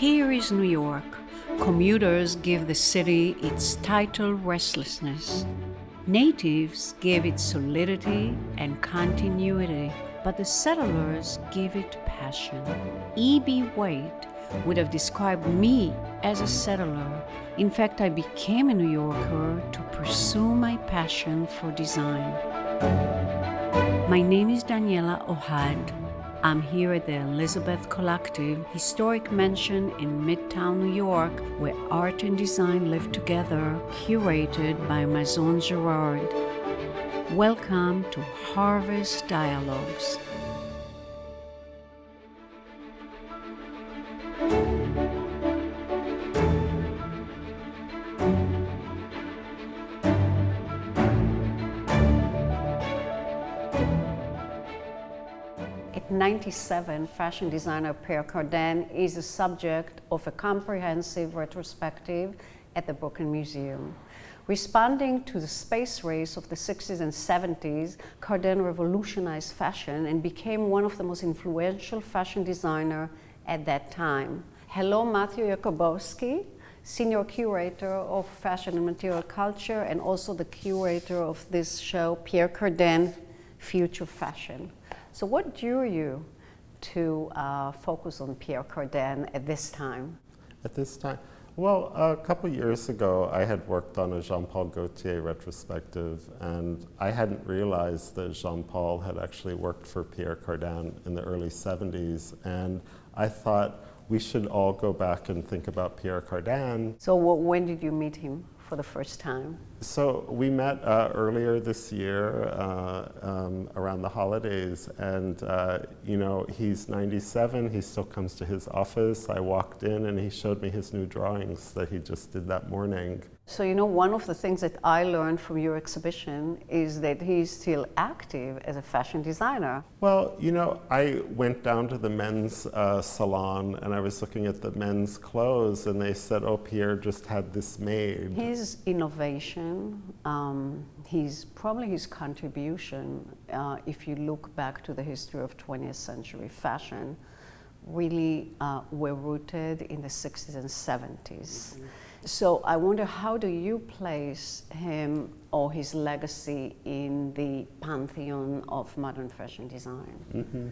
Here is New York. Commuters give the city its title restlessness. Natives give it solidity and continuity, but the settlers give it passion. E.B. White would have described me as a settler. In fact, I became a New Yorker to pursue my passion for design. My name is Daniela Ohad. I'm here at the Elizabeth Collective, historic mansion in Midtown New York, where art and design live together, curated by Maison Gerard. Welcome to Harvest Dialogues. At 97, fashion designer Pierre Cardin is the subject of a comprehensive retrospective at the Brooklyn Museum. Responding to the space race of the 60s and 70s, Cardin revolutionized fashion and became one of the most influential fashion designers at that time. Hello, Matthew Yokobosky, Senior Curator of Fashion and Material Culture and also the curator of this show, Pierre Cardin, Future Fashion. So what drew you to uh, focus on Pierre Cardin at this time? At this time? Well, a couple years ago, I had worked on a Jean-Paul Gaultier retrospective, and I hadn't realized that Jean-Paul had actually worked for Pierre Cardin in the early 70s, and I thought we should all go back and think about Pierre Cardin. So when did you meet him? For the first time? So we met uh, earlier this year uh, um, around the holidays, and uh, you know he's 97. He still comes to his office. I walked in, and he showed me his new drawings that he just did that morning. So, you know, one of the things that I learned from your exhibition is that he's still active as a fashion designer. Well, you know, I went down to the men's uh, salon and I was looking at the men's clothes and they said, oh, Pierre just had this made. His innovation, um, his, probably his contribution, uh, if you look back to the history of 20th century fashion, really uh, were rooted in the 60s and 70s. Mm -hmm. So I wonder how do you place him or his legacy in the pantheon of modern fashion design? Mm -hmm.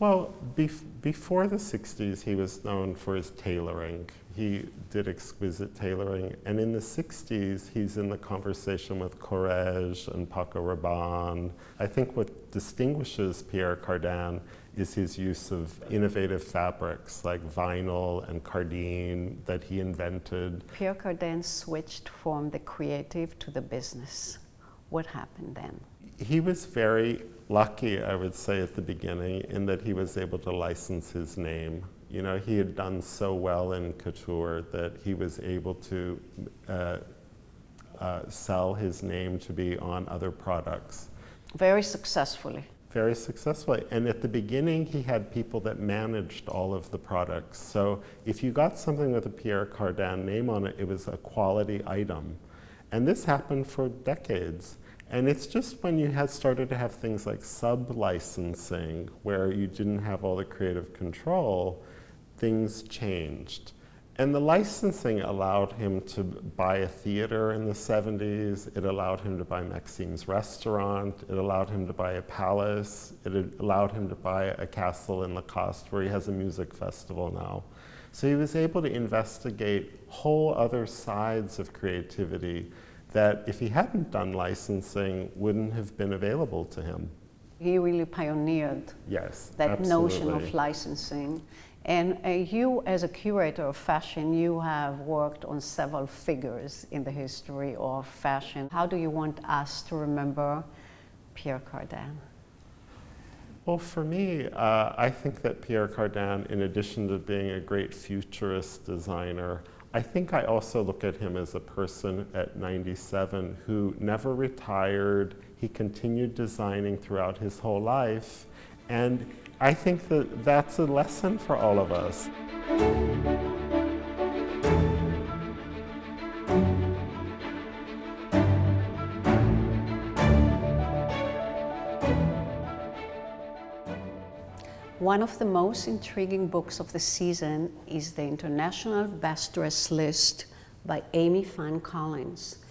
Well, bef before the 60s, he was known for his tailoring. He did exquisite tailoring. And in the 60s, he's in the conversation with Courrèges and Paco Rabanne. I think what distinguishes Pierre Cardin is his use of innovative fabrics like vinyl and cardine that he invented. Pierre Cardin switched from the creative to the business. What happened then? He was very lucky, I would say, at the beginning in that he was able to license his name. You know, he had done so well in couture that he was able to uh, uh, sell his name to be on other products. Very successfully very successfully. And at the beginning, he had people that managed all of the products. So if you got something with a Pierre Cardin name on it, it was a quality item. And this happened for decades. And it's just when you had started to have things like sub-licensing, where you didn't have all the creative control, things changed. And the licensing allowed him to buy a theater in the 70s. It allowed him to buy Maxim's restaurant. It allowed him to buy a palace. It allowed him to buy a castle in Lacoste where he has a music festival now. So he was able to investigate whole other sides of creativity that if he hadn't done licensing wouldn't have been available to him. He really pioneered yes, that absolutely. notion of licensing. And uh, you, as a curator of fashion, you have worked on several figures in the history of fashion. How do you want us to remember Pierre Cardin? Well, for me, uh, I think that Pierre Cardin, in addition to being a great futurist designer, I think I also look at him as a person at 97 who never retired. He continued designing throughout his whole life. And I think that that's a lesson for all of us. One of the most intriguing books of the season is the International Best Dress List by Amy Fine Collins.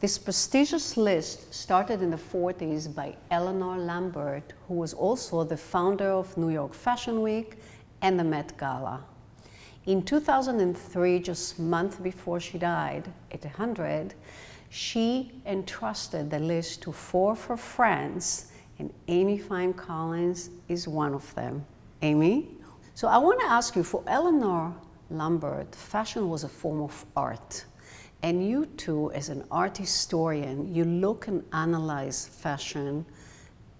This prestigious list started in the 40s by Eleanor Lambert, who was also the founder of New York Fashion Week and the Met Gala. In 2003, just a month before she died, at 100, she entrusted the list to four of her friends, and Amy Fine Collins is one of them. Amy? So I want to ask you, for Eleanor Lambert, fashion was a form of art. And you too, as an art historian, you look and analyze fashion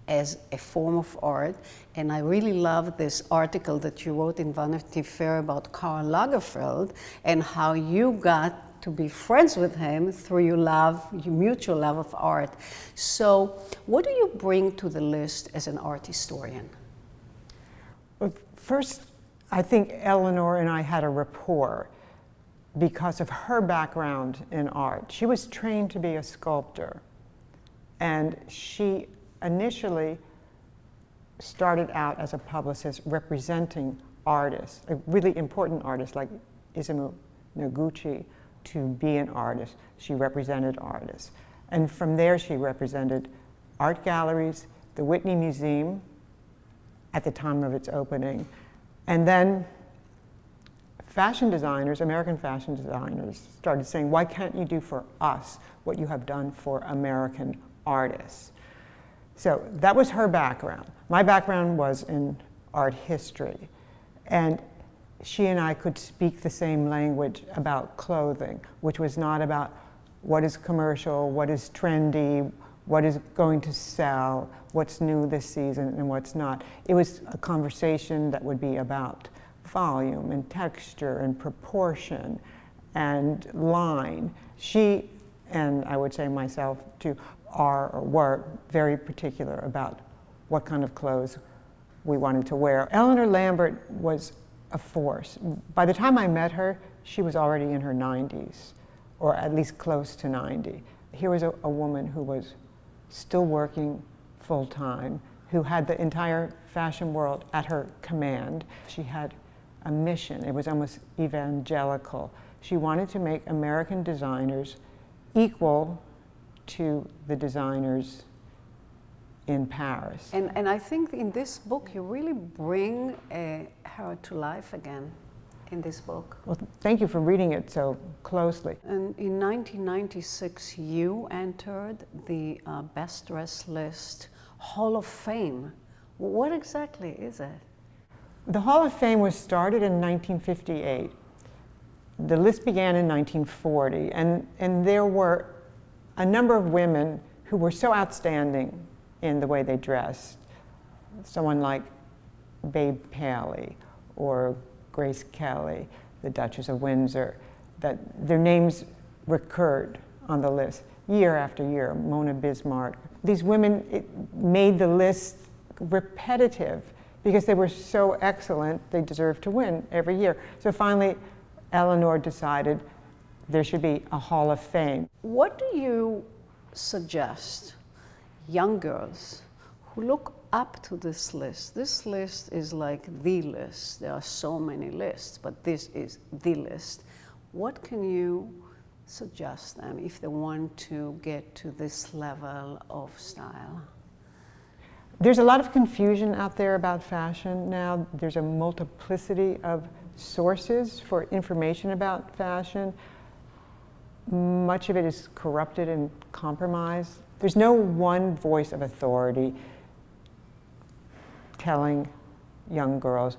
as a form of art. And I really love this article that you wrote in Vanity Fair about Karl Lagerfeld and how you got to be friends with him through your love, your mutual love of art. So what do you bring to the list as an art historian? Well, first, I think Eleanor and I had a rapport because of her background in art. She was trained to be a sculptor, and she initially started out as a publicist representing artists, a really important artists like Isamu Noguchi, to be an artist. She represented artists. And from there, she represented art galleries, the Whitney Museum at the time of its opening, and then fashion designers, American fashion designers, started saying, why can't you do for us what you have done for American artists? So that was her background. My background was in art history. And she and I could speak the same language about clothing, which was not about what is commercial, what is trendy, what is going to sell, what's new this season and what's not. It was a conversation that would be about volume and texture and proportion and line. She, and I would say myself too, are or were very particular about what kind of clothes we wanted to wear. Eleanor Lambert was a force. By the time I met her, she was already in her 90s, or at least close to 90. Here was a, a woman who was still working full time, who had the entire fashion world at her command. She had a mission, it was almost evangelical. She wanted to make American designers equal to the designers in Paris. And, and I think in this book you really bring uh, her to life again in this book. Well, thank you for reading it so closely. And in 1996 you entered the uh, Best Dress List Hall of Fame. What exactly is it? The Hall of Fame was started in 1958. The list began in 1940, and, and there were a number of women who were so outstanding in the way they dressed. Someone like Babe Paley or Grace Kelly, the Duchess of Windsor, that their names recurred on the list year after year, Mona Bismarck. These women made the list repetitive because they were so excellent, they deserved to win every year. So finally, Eleanor decided there should be a Hall of Fame. What do you suggest young girls who look up to this list? This list is like the list. There are so many lists, but this is the list. What can you suggest them if they want to get to this level of style? There's a lot of confusion out there about fashion now. There's a multiplicity of sources for information about fashion much of it is corrupted and compromised. There's no one voice of authority telling young girls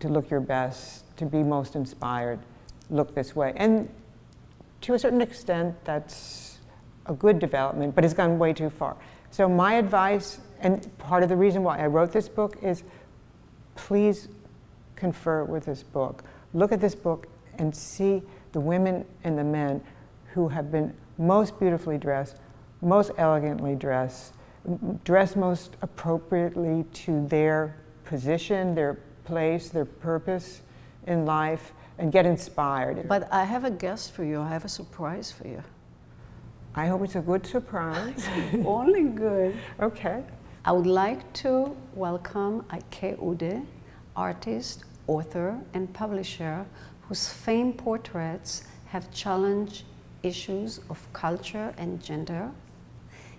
to look your best, to be most inspired, look this way. And to a certain extent, that's a good development, but it's gone way too far. So my advice, and part of the reason why I wrote this book is please confer with this book. Look at this book and see the women and the men who have been most beautifully dressed, most elegantly dressed, dressed most appropriately to their position, their place, their purpose in life, and get inspired. But I have a guest for you. I have a surprise for you. I hope it's a good surprise. Only good. Okay. I would like to welcome Ike Ude, artist, author, and publisher whose famed portraits have challenged issues of culture and gender.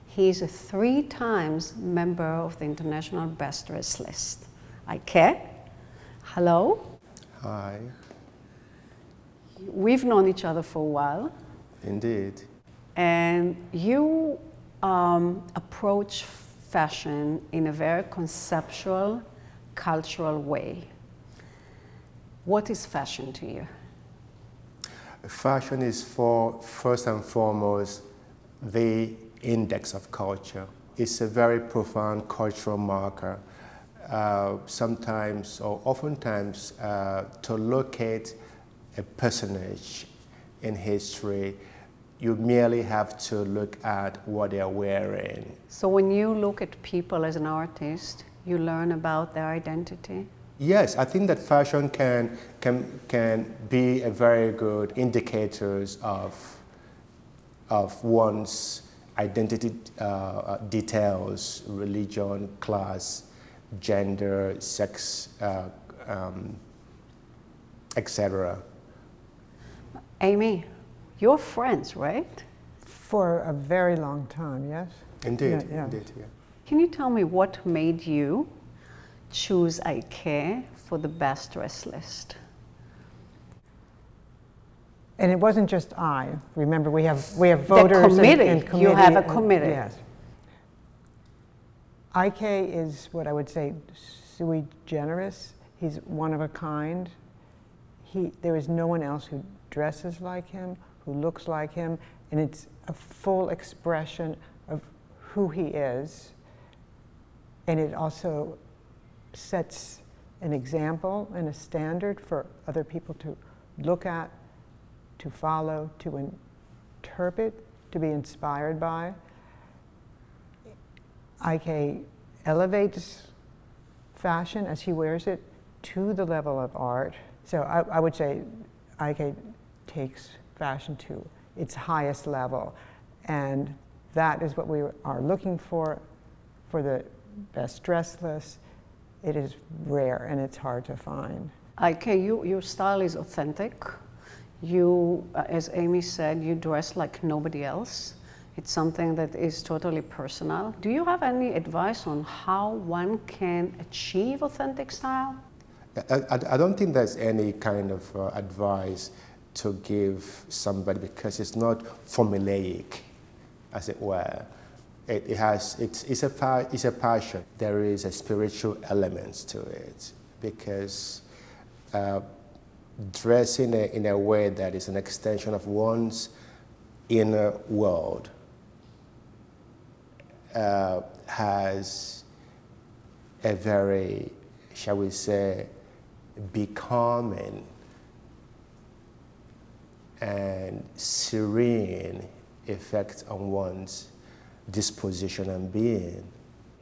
He is a three times member of the International Best Dressed list. Ike, hello. Hi. We've known each other for a while. Indeed. And you um, approach fashion in a very conceptual, cultural way. What is fashion to you? Fashion is for, first and foremost, the index of culture. It's a very profound cultural marker. Uh, sometimes, or oftentimes, uh, to locate a personage in history, you merely have to look at what they're wearing. So when you look at people as an artist, you learn about their identity? Yes, I think that fashion can, can, can be a very good indicators of, of one's identity uh, details, religion, class, gender, sex, uh, um, etc. Amy, you're friends, right? For a very long time, yes? Indeed, Yeah, yeah. indeed, yeah. Can you tell me what made you choose Ike for the best dress list? And it wasn't just I. Remember, we have, we have voters and- committee. and You committee. have a and- committee. Yes. Ike is what I would say sui generis. He's one of a kind. He, there is no one else who dresses like him, who looks like him, and it's a full expression of who he is. And it also sets an example and a standard for other people to look at, to follow, to interpret, to be inspired by. Ike elevates fashion as he wears it to the level of art. So I, I would say Ike takes fashion to its highest level. And that is what we are looking for for the best dress list. It is rare and it's hard to find. Ike, you, your style is authentic. You, uh, as Amy said, you dress like nobody else. It's something that is totally personal. Do you have any advice on how one can achieve authentic style? I, I, I don't think there's any kind of uh, advice to give somebody because it's not formulaic, as it were. It, it has, it's, it's, a, it's a passion. There is a spiritual element to it because uh, dressing in a, in a way that is an extension of one's inner world uh, has a very, shall we say, becoming and serene effect on one's disposition and being.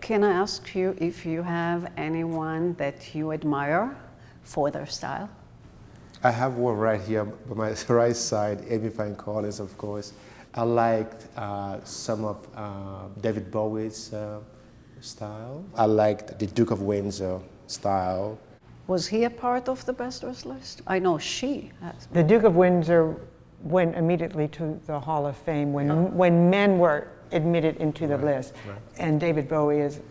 Can I ask you if you have anyone that you admire for their style? I have one right here by my right side, Amy Fine Collins, of course. I liked uh, some of uh, David Bowie's uh, style. I liked the Duke of Windsor style. Was he a part of the best dress list? I know she has. The Duke of Windsor went immediately to the Hall of Fame when, when men were admitted into the list. right. And David Bowie is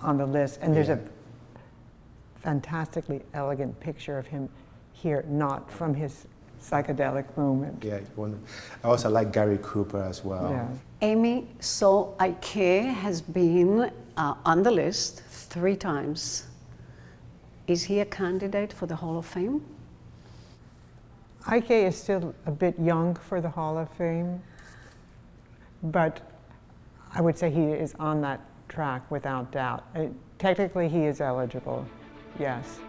on the list. And there's Yeah. a fantastically elegant picture of him here, not from his psychedelic moment. Yeah. I also like Gary Cooper as well. Yeah. Amy, so Ike has been uh, on the list three times. Is he a candidate for the Hall of Fame? Ike is still a bit young for the Hall of Fame, but I would say he is on that track without doubt. Uh, technically, he is eligible, yes.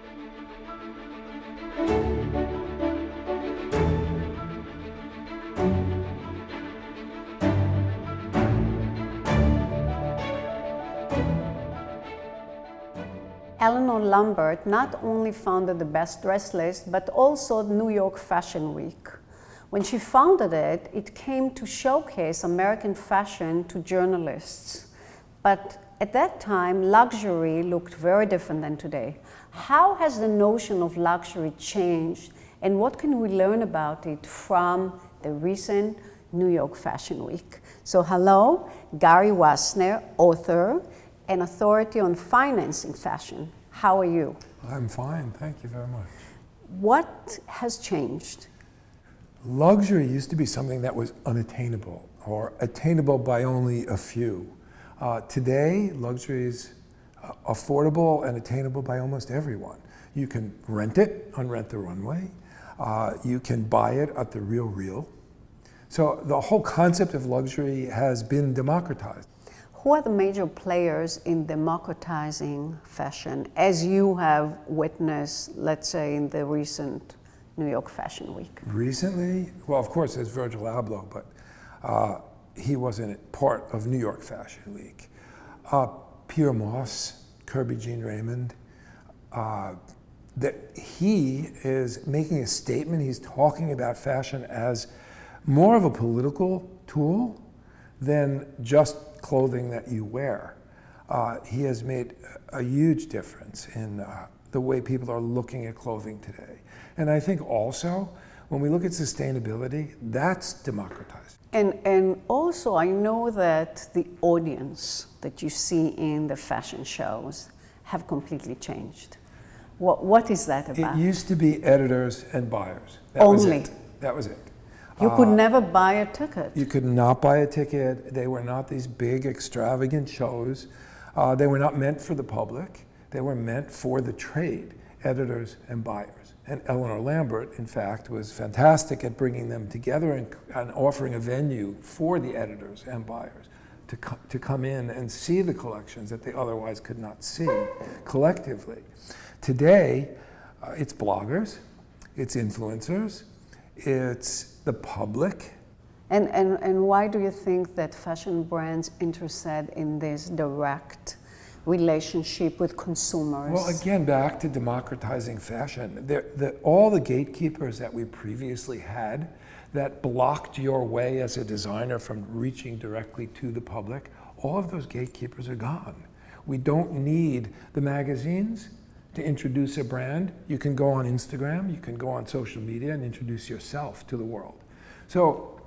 Eleanor Lambert not only founded the Best Dress List, but also New York Fashion Week. When she founded it, it came to showcase American fashion to journalists. But At that time, luxury looked very different than today. How has the notion of luxury changed, and what can we learn about it from the recent New York Fashion Week? So, hello, Gary Wassner, author and authority on financing fashion. How are you? I'm fine, thank you very much. What has changed? Luxury used to be something that was unattainable or attainable by only a few. Uh, today, luxury is uh, affordable and attainable by almost everyone. You can rent it on Rent the Runway. Uh, you can buy it at the Real Real. So the whole concept of luxury has been democratized. Who are the major players in democratizing fashion as you have witnessed, let's say, in the recent New York Fashion Week? Recently, well, of course, there's Virgil Abloh, but uh, he wasn't part of New York Fashion Week. Uh, Pyer Moss, Kerby Jean-Raymond, uh, that he is making a statement. He's talking about fashion as more of a political tool than just clothing that you wear. Uh, he has made a huge difference in uh, the way people are looking at clothing today. And I think also, when we look at sustainability, that's democratized. And, and also, I know that the audience that you see in the fashion shows have completely changed. What, what is that about? It used to be editors and buyers. That Only. Was it. That was it. You could uh, never buy a ticket. You could not buy a ticket. They were not these big, extravagant shows. Uh, they were not meant for the public. They were meant for the trade, editors and buyers. And Eleanor Lambert, in fact, was fantastic at bringing them together and, and offering a venue for the editors and buyers to, co to come in and see the collections that they otherwise could not see collectively. Today, uh, it's bloggers, it's influencers, it's the public. And, and, and why do you think that fashion brands interested in this direct relationship with consumers? Well, again, back to democratizing fashion. the, all the gatekeepers that we previously had that blocked your way as a designer from reaching directly to the public, all of those gatekeepers are gone. We don't need the magazines to introduce a brand, you can go on Instagram, you can go on social media and introduce yourself to the world. So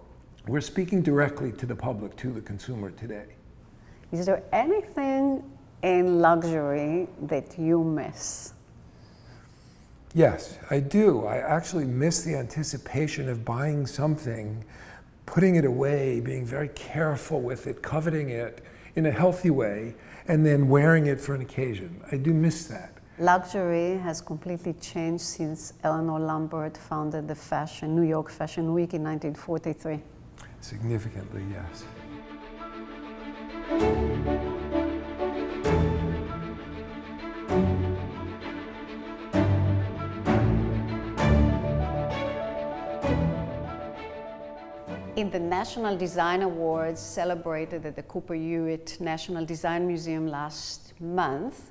we're speaking directly to the public, to the consumer today. Is there anything in luxury that you miss? Yes, I do. I actually miss the anticipation of buying something, putting it away, being very careful with it, coveting it in a healthy way, and then wearing it for an occasion. I do miss that. Luxury has completely changed since Eleanor Lambert founded the fashion, New York Fashion Week in 1943. Significantly, yes. In the National Design Awards celebrated at the Cooper Hewitt National Design Museum last month,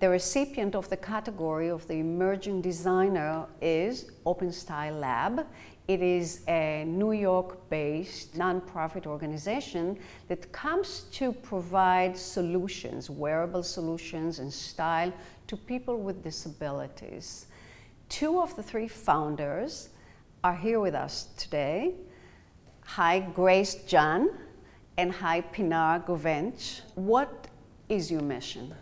the recipient of the category of the emerging designer is Open Style Lab. It is a New York based nonprofit organization that comes to provide solutions, wearable solutions, and style to people with disabilities. Two of the three founders are here with us today. Hi, Grace Jun, and hi, Pinar Guvenc. What is your mission?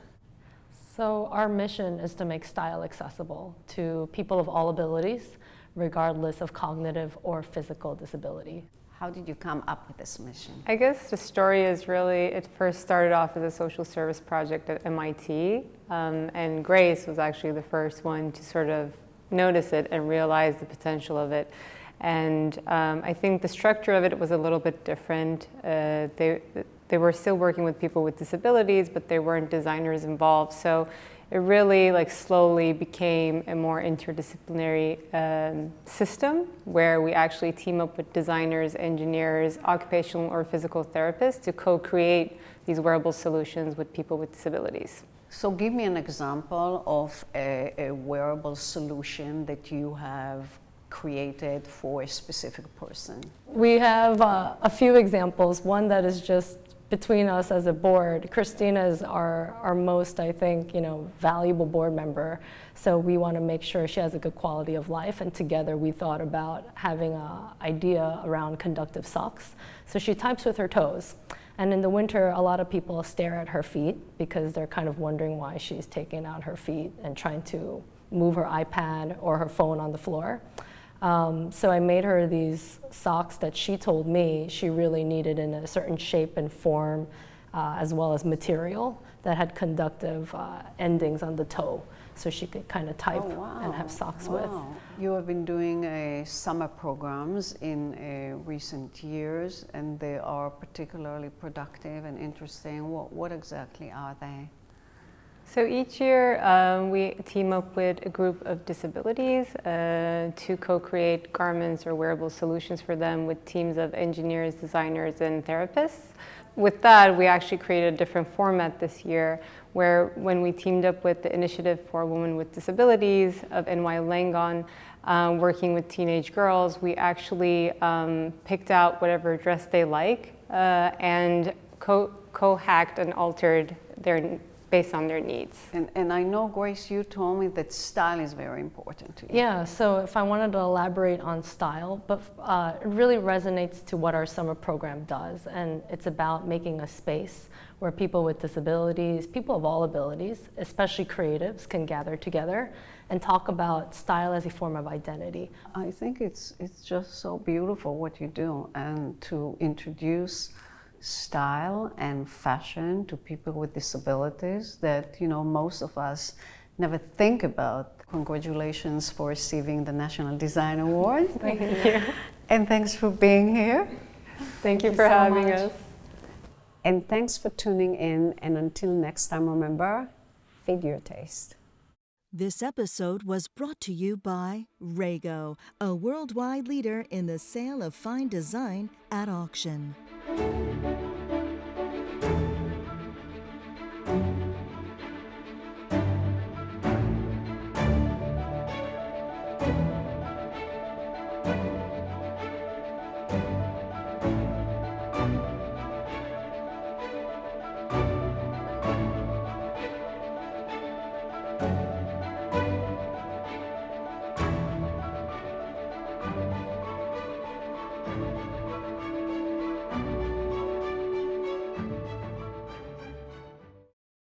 So our mission is to make style accessible to people of all abilities, regardless of cognitive or physical disability. How did you come up with this mission? I guess the story is really, it first started off as a social service project at MIT, um, and Grace was actually the first one to sort of notice it and realize the potential of it. And um, I think the structure of it was a little bit different. Uh, they, they were still working with people with disabilities, but there weren't designers involved. So it really like slowly became a more interdisciplinary um, system where we actually team up with designers, engineers, occupational or physical therapists to co-create these wearable solutions with people with disabilities. So give me an example of a, a wearable solution that you have created for a specific person. We have uh, a few examples. One that is just between us as a board, Christina is our, our most, I think, you know, valuable board member. So we want to make sure she has a good quality of life. And together we thought about having an idea around conductive socks. So she types with her toes. And in the winter, a lot of people stare at her feet because they're kind of wondering why she's taking out her feet and trying to move her iPad or her phone on the floor. Um, so I made her these socks that she told me she really needed in a certain shape and form, uh, as well as material that had conductive uh, endings on the toe, so she could kind of type Oh, wow. and have socks wow. with. You have been doing uh, summer programs in uh, recent years, and they are particularly productive and interesting. What, what exactly are they? So each year um, we team up with a group of disabilities uh, to co-create garments or wearable solutions for them with teams of engineers, designers, and therapists. With that, we actually created a different format this year where when we teamed up with the Initiative for Women with Disabilities of NYU Langone, um, working with teenage girls, we actually um, picked out whatever dress they like uh, and co- co-hacked and altered their based on their needs. And, and I know, Grace, you told me that style is very important to you. Yeah, so if I wanted to elaborate on style, but uh, it really resonates to what our summer program does, and it's about making a space where people with disabilities, people of all abilities, especially creatives, can gather together and talk about style as a form of identity. I think it's, it's just so beautiful what you do, and to introduce style and fashion to people with disabilities that you know most of us never think about. Congratulations for receiving the National Design Award. Thank you. And thanks for being here. Thank you you for so having much. us. And thanks for tuning in. And until next time, remember, feed your taste. This episode was brought to you by Rago, a worldwide leader in the sale of fine design at auction. Música